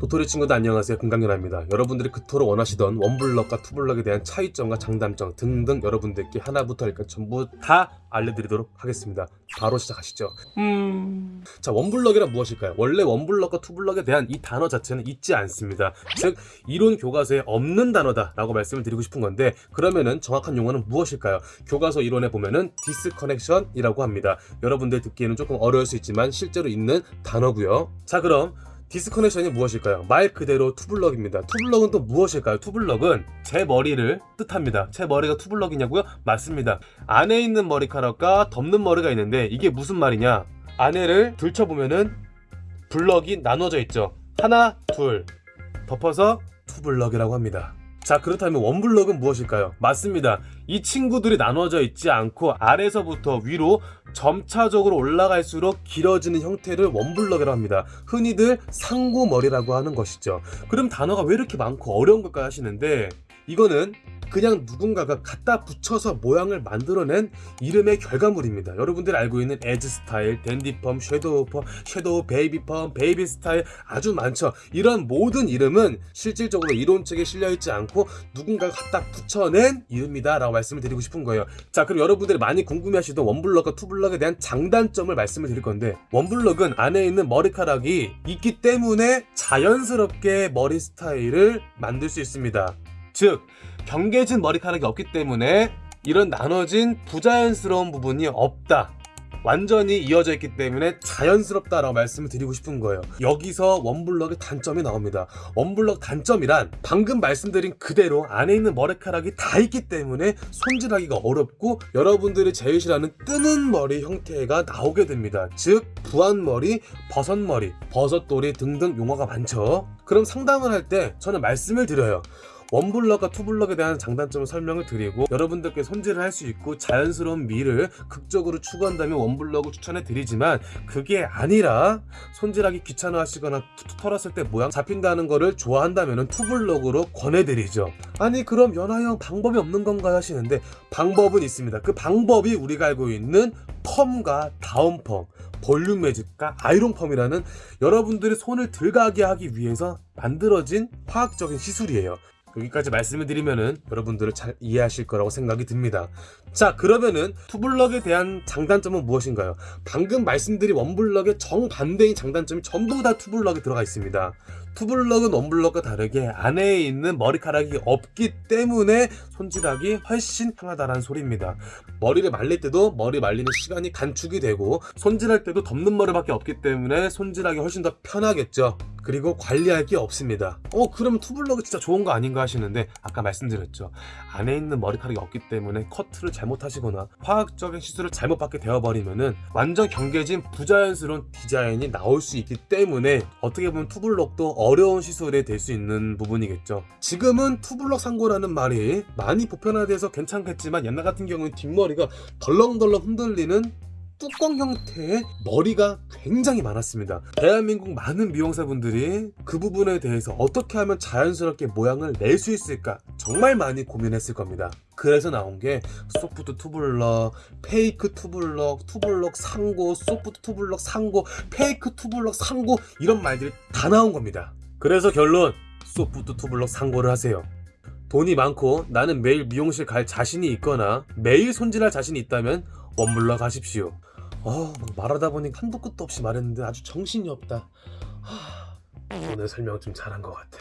도토리 친구들 안녕하세요. 금강연아입니다. 여러분들이 그토록 원하시던 원블럭과 투블럭에 대한 차이점과 장단점 등등 여러분들께 하나부터 열까지 전부 다 알려드리도록 하겠습니다. 바로 시작하시죠. 음... 자 원블럭이란 무엇일까요? 원래 원블럭과 투블럭에 대한 이 단어 자체는 있지 않습니다. 즉 이론 교과서에 없는 단어다 라고 말씀을 드리고 싶은 건데 그러면은 정확한 용어는 무엇일까요? 교과서 이론에 보면은 disconnection이라고 합니다. 여러분들 듣기에는 조금 어려울 수 있지만 실제로 있는 단어고요. 자 그럼 disconnection이 무엇일까요? 말 그대로 투블럭입니다. 투블럭은 또 무엇일까요? 투블럭은 제 머리를 뜻합니다. 제 머리가 투블럭이냐고요? 맞습니다. 안에 있는 머리카락과 덮는 머리가 있는데 이게 무슨 말이냐? 안에를 들춰보면은 블럭이 나눠져 있죠. 하나, 둘 덮어서 투블럭이라고 합니다. 자 그렇다면 원블럭은 무엇일까요? 맞습니다. 이 친구들이 나눠져 있지 않고 아래서부터 위로 점차적으로 올라갈수록 길어지는 형태를 원블럭이라고 합니다. 흔히들 상고머리라고 하는 것이죠. 그럼 단어가 왜 이렇게 많고 어려운 걸까 하시는데 이거는 그냥 누군가가 갖다 붙여서 모양을 만들어낸 이름의 결과물입니다. 여러분들이 알고 있는 에즈 스타일, 댄디펌, 섀도우 펌, 섀도우 베이비 펌, 베이비 스타일 아주 많죠. 이런 모든 이름은 실질적으로 이론책에 실려있지 않고 누군가가 갖다 붙여낸 이름이다 라고 말씀을 드리고 싶은 거예요. 자 그럼 여러분들이 많이 궁금해하시던 원블럭과 투블럭에 대한 장단점을 말씀을 드릴 건데 원블럭은 안에 있는 머리카락이 있기 때문에 자연스럽게 머리 스타일을 만들 수 있습니다. 즉 경계진 머리카락이 없기 때문에 이런 나눠진 부자연스러운 부분이 없다. 완전히 이어져 있기 때문에 자연스럽다라고 말씀을 드리고 싶은 거예요. 여기서 원블럭의 단점이 나옵니다. 원블럭 단점이란 방금 말씀드린 그대로 안에 있는 머리카락이 다 있기 때문에 손질하기가 어렵고 여러분들이 제일 싫어하는 뜨는 머리 형태가 나오게 됩니다. 즉 부안머리, 버섯머리, 버섯돌이 등등 용어가 많죠. 그럼 상담을 할 때 저는 말씀을 드려요 원블럭과 투블럭에 대한 장단점을 설명을 드리고 여러분들께 손질을 할 수 있고 자연스러운 미를 극적으로 추구한다면 원블럭을 추천해 드리지만 그게 아니라 손질하기 귀찮아 하시거나 털었을 때 모양 잡힌다는 거를 좋아한다면 투블럭으로 권해드리죠. 아니 그럼 연하형 방법이 없는 건가요? 하시는데 방법은 있습니다. 그 방법이 우리가 알고 있는 펌과 다운펌 볼륨 매직과 아이롱 펌이라는 여러분들이 손을 덜 가게 하기 위해서 만들어진 화학적인 시술이에요 여기까지 말씀을 드리면은 여러분들을 잘 이해하실 거라고 생각이 듭니다 자 그러면은 투블럭에 대한 장단점은 무엇인가요? 방금 말씀드린 원블럭의 정반대인 장단점이 전부 다 투블럭에 들어가 있습니다 투블럭은 원블럭과 다르게 안에 있는 머리카락이 없기 때문에 손질하기 훨씬 편하다는 소리입니다. 머리를 말릴 때도 머리 말리는 시간이 단축이 되고 손질할 때도 덮는 머리밖에 없기 때문에 손질하기 훨씬 더 편하겠죠. 그리고 관리할 게 없습니다. 어 그러면 투블럭이 진짜 좋은 거 아닌가 하시는데 아까 말씀드렸죠. 안에 있는 머리카락이 없기 때문에 커트를 잘못하시거나 화학적인 시술을 잘못 받게 되어버리면 은 완전 경계진 부자연스러운 디자인이 나올 수 있기 때문에 어떻게 보면 투블럭도 어려운 시술에 될수 있는 부분이겠죠. 지금은 투블럭 상고라는 말이 많이 보편화돼서 괜찮겠지만 옛날 같은 경우는 뒷머리가 덜렁덜렁 흔들리는 뚜껑 형태의 머리가 굉장히 많았습니다. 대한민국 많은 미용사분들이 그 부분에 대해서 어떻게 하면 자연스럽게 모양을 낼 수 있을까 정말 많이 고민했을 겁니다. 그래서 나온 게 소프트 투블럭, 페이크 투블럭, 투블럭 상고, 소프트 투블럭 상고, 페이크 투블럭 상고 이런 말들이 다 나온 겁니다 그래서 결론 소프트 투블럭 상고를 하세요. 돈이 많고 나는 매일 미용실 갈 자신이 있거나 매일 손질할 자신이 있다면 원블럭 하십시오. 어, 말하다 보니 한도 끝도 없이 말했는데 아주 정신이 없다. 하, 오늘 설명 좀 잘한 것 같아